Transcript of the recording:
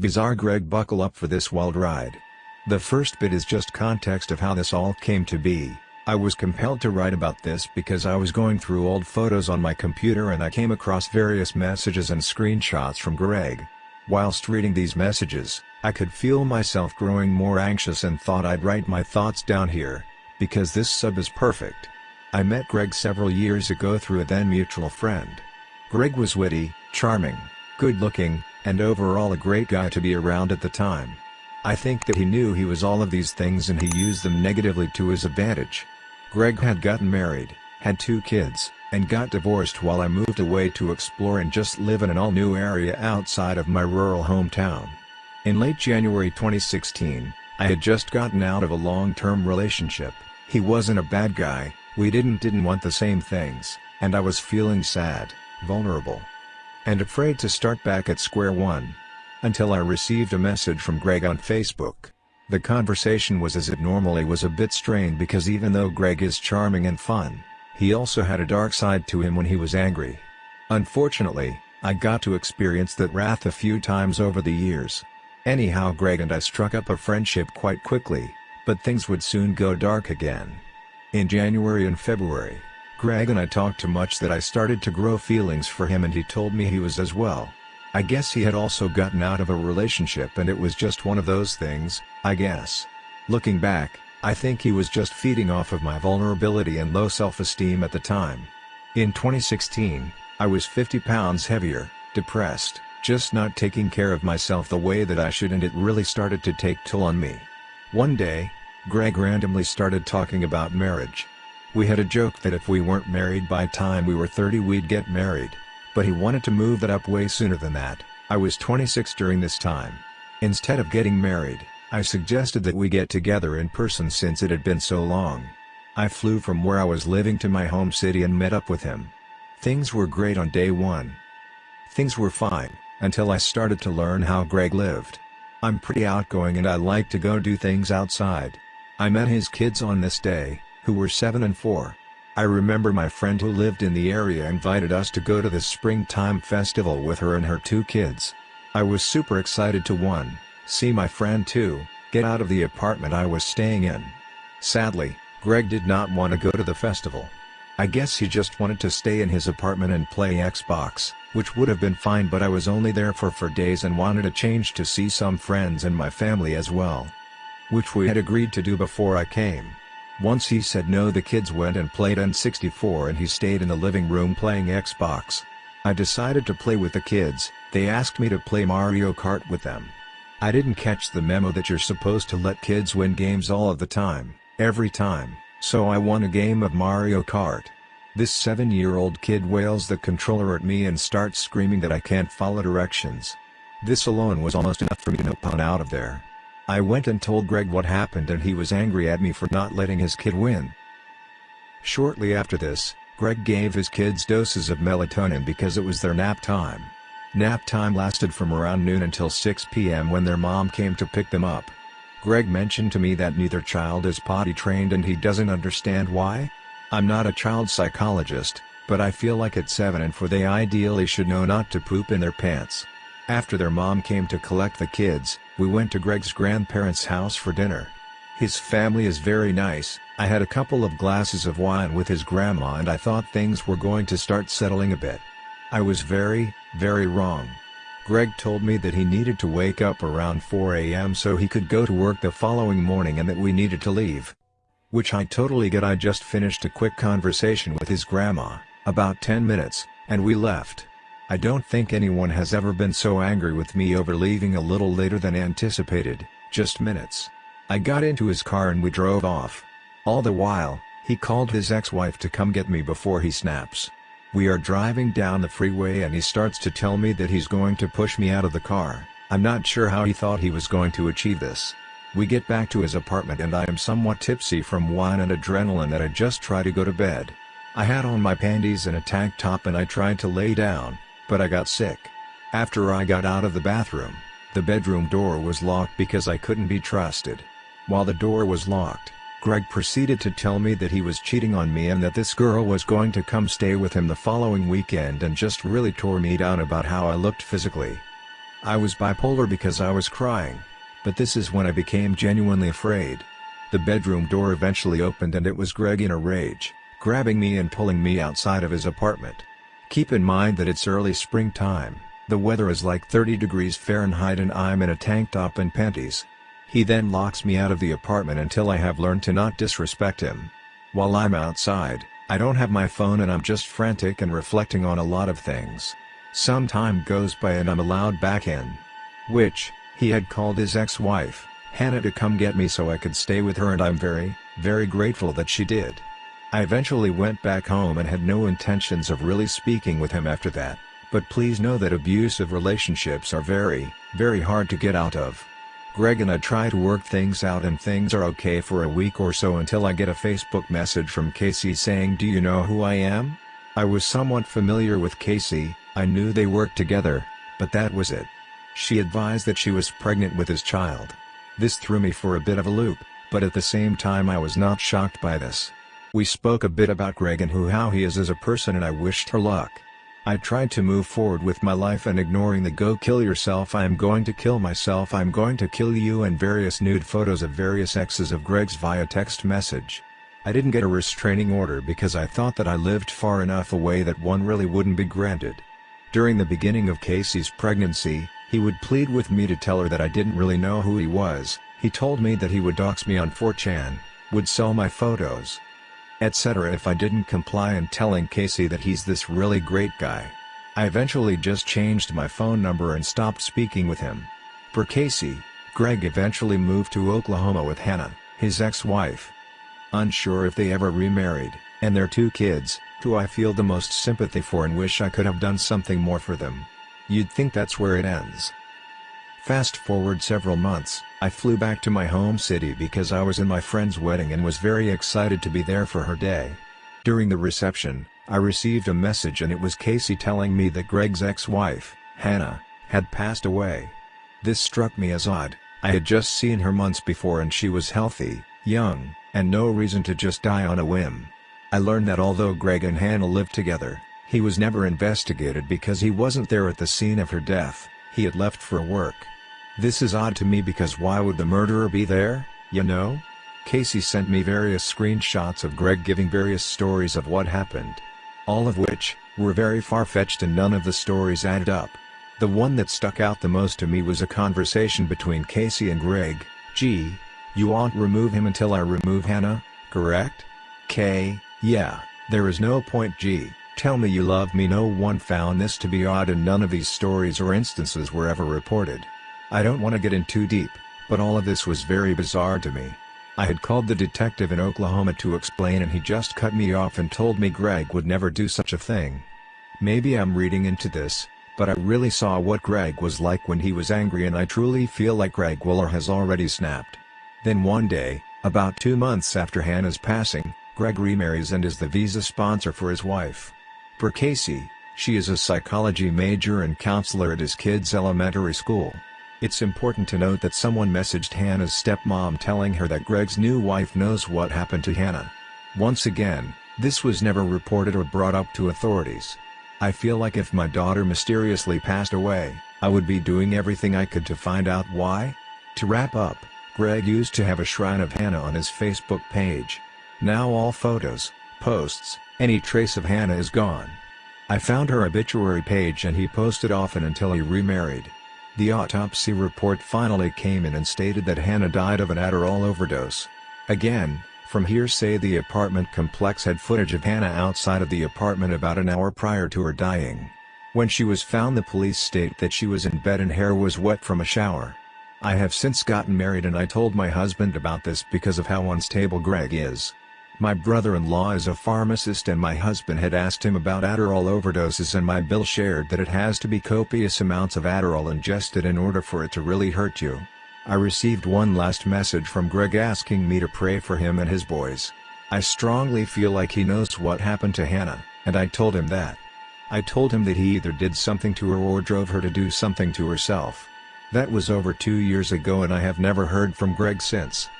Bizarre Greg buckle up for this wild ride. The first bit is just context of how this all came to be. I was compelled to write about this because I was going through old photos on my computer and I came across various messages and screenshots from Greg. Whilst reading these messages, I could feel myself growing more anxious and thought I'd write my thoughts down here, because this sub is perfect. I met Greg several years ago through a then mutual friend. Greg was witty, charming, good-looking, and overall a great guy to be around at the time. I think that he knew he was all of these things and he used them negatively to his advantage. Greg had gotten married, had two kids, and got divorced while I moved away to explore and just live in an all-new area outside of my rural hometown. In late January 2016, I had just gotten out of a long-term relationship, he wasn't a bad guy, we didn't didn't want the same things, and I was feeling sad, vulnerable, and afraid to start back at square one. Until I received a message from Greg on Facebook. The conversation was as it normally was a bit strained because even though Greg is charming and fun, he also had a dark side to him when he was angry. Unfortunately, I got to experience that wrath a few times over the years. Anyhow Greg and I struck up a friendship quite quickly, but things would soon go dark again. In January and February, Greg and I talked too much that I started to grow feelings for him and he told me he was as well. I guess he had also gotten out of a relationship and it was just one of those things, I guess. Looking back, I think he was just feeding off of my vulnerability and low self-esteem at the time. In 2016, I was 50 pounds heavier, depressed, just not taking care of myself the way that I should and it really started to take toll on me. One day, Greg randomly started talking about marriage. We had a joke that if we weren't married by time we were 30 we'd get married. But he wanted to move that up way sooner than that, I was 26 during this time. Instead of getting married, I suggested that we get together in person since it had been so long. I flew from where I was living to my home city and met up with him. Things were great on day one. Things were fine, until I started to learn how Greg lived. I'm pretty outgoing and I like to go do things outside. I met his kids on this day, who were 7 and 4. I remember my friend who lived in the area invited us to go to the springtime festival with her and her two kids. I was super excited to 1, see my friend 2, get out of the apartment I was staying in. Sadly, Greg did not want to go to the festival. I guess he just wanted to stay in his apartment and play Xbox, which would have been fine but I was only there for 4 days and wanted a change to see some friends and my family as well. Which we had agreed to do before I came. Once he said no the kids went and played N64 and he stayed in the living room playing Xbox. I decided to play with the kids, they asked me to play Mario Kart with them. I didn't catch the memo that you're supposed to let kids win games all of the time, every time, so I won a game of Mario Kart. This 7-year-old kid wails the controller at me and starts screaming that I can't follow directions. This alone was almost enough for me to know pound out of there. I went and told Greg what happened and he was angry at me for not letting his kid win. Shortly after this, Greg gave his kids doses of melatonin because it was their nap time. Nap time lasted from around noon until 6 p.m. when their mom came to pick them up. Greg mentioned to me that neither child is potty trained and he doesn't understand why? I'm not a child psychologist, but I feel like at 7 and 4 they ideally should know not to poop in their pants. After their mom came to collect the kids, we went to Greg's grandparents' house for dinner. His family is very nice, I had a couple of glasses of wine with his grandma and I thought things were going to start settling a bit. I was very, very wrong. Greg told me that he needed to wake up around 4 a.m. so he could go to work the following morning and that we needed to leave. Which I totally get I just finished a quick conversation with his grandma, about 10 minutes, and we left. I don't think anyone has ever been so angry with me over leaving a little later than anticipated, just minutes. I got into his car and we drove off. All the while, he called his ex-wife to come get me before he snaps. We are driving down the freeway and he starts to tell me that he's going to push me out of the car, I'm not sure how he thought he was going to achieve this. We get back to his apartment and I am somewhat tipsy from wine and adrenaline that I just try to go to bed. I had on my panties and a tank top and I tried to lay down, but I got sick. After I got out of the bathroom, the bedroom door was locked because I couldn't be trusted. While the door was locked, Greg proceeded to tell me that he was cheating on me and that this girl was going to come stay with him the following weekend and just really tore me down about how I looked physically. I was bipolar because I was crying. But this is when I became genuinely afraid. The bedroom door eventually opened and it was Greg in a rage, grabbing me and pulling me outside of his apartment. Keep in mind that it's early springtime, the weather is like 30 degrees Fahrenheit and I'm in a tank top and panties. He then locks me out of the apartment until I have learned to not disrespect him. While I'm outside, I don't have my phone and I'm just frantic and reflecting on a lot of things. Some time goes by and I'm allowed back in. Which, he had called his ex-wife. Hannah to come get me so I could stay with her and I'm very, very grateful that she did. I eventually went back home and had no intentions of really speaking with him after that, but please know that abusive relationships are very, very hard to get out of. Greg and I try to work things out and things are okay for a week or so until I get a Facebook message from Casey saying do you know who I am? I was somewhat familiar with Casey, I knew they worked together, but that was it. She advised that she was pregnant with his child. This threw me for a bit of a loop, but at the same time I was not shocked by this. We spoke a bit about Greg and who how he is as a person and I wished her luck. I tried to move forward with my life and ignoring the go kill yourself I am going to kill myself I'm going to kill you and various nude photos of various exes of Greg's via text message. I didn't get a restraining order because I thought that I lived far enough away that one really wouldn't be granted. During the beginning of Casey's pregnancy, he would plead with me to tell her that I didn't really know who he was, he told me that he would dox me on 4chan, would sell my photos, etc. if I didn't comply and telling Casey that he's this really great guy. I eventually just changed my phone number and stopped speaking with him. For Casey, Greg eventually moved to Oklahoma with Hannah, his ex-wife. Unsure if they ever remarried, and their two kids, who I feel the most sympathy for and wish I could have done something more for them. You'd think that's where it ends. Fast forward several months, I flew back to my home city because I was in my friend's wedding and was very excited to be there for her day. During the reception, I received a message and it was Casey telling me that Greg's ex-wife, Hannah, had passed away. This struck me as odd, I had just seen her months before and she was healthy, young, and no reason to just die on a whim. I learned that although Greg and Hannah lived together, he was never investigated because he wasn't there at the scene of her death, he had left for work. This is odd to me because why would the murderer be there, you know? Casey sent me various screenshots of Greg giving various stories of what happened. All of which, were very far-fetched and none of the stories added up. The one that stuck out the most to me was a conversation between Casey and Greg, G, you won't remove him until I remove Hannah, correct? K, yeah, there is no point G. Tell me you love me no one found this to be odd and none of these stories or instances were ever reported. I don't want to get in too deep, but all of this was very bizarre to me. I had called the detective in Oklahoma to explain and he just cut me off and told me Greg would never do such a thing. Maybe I'm reading into this, but I really saw what Greg was like when he was angry and I truly feel like Greg Willer has already snapped. Then one day, about two months after Hannah's passing, Greg remarries and is the visa sponsor for his wife. For Casey, she is a psychology major and counselor at his kids' elementary school. It's important to note that someone messaged Hannah's stepmom telling her that Greg's new wife knows what happened to Hannah. Once again, this was never reported or brought up to authorities. I feel like if my daughter mysteriously passed away, I would be doing everything I could to find out why. To wrap up, Greg used to have a shrine of Hannah on his Facebook page. Now all photos, posts, any trace of Hannah is gone. I found her obituary page and he posted often until he remarried. The autopsy report finally came in and stated that Hannah died of an Adderall overdose. Again, from hearsay the apartment complex had footage of Hannah outside of the apartment about an hour prior to her dying. When she was found the police state that she was in bed and hair was wet from a shower. I have since gotten married and I told my husband about this because of how unstable Greg is. My brother-in-law is a pharmacist and my husband had asked him about Adderall overdoses and my bill shared that it has to be copious amounts of Adderall ingested in order for it to really hurt you. I received one last message from Greg asking me to pray for him and his boys. I strongly feel like he knows what happened to Hannah, and I told him that. I told him that he either did something to her or drove her to do something to herself. That was over two years ago and I have never heard from Greg since.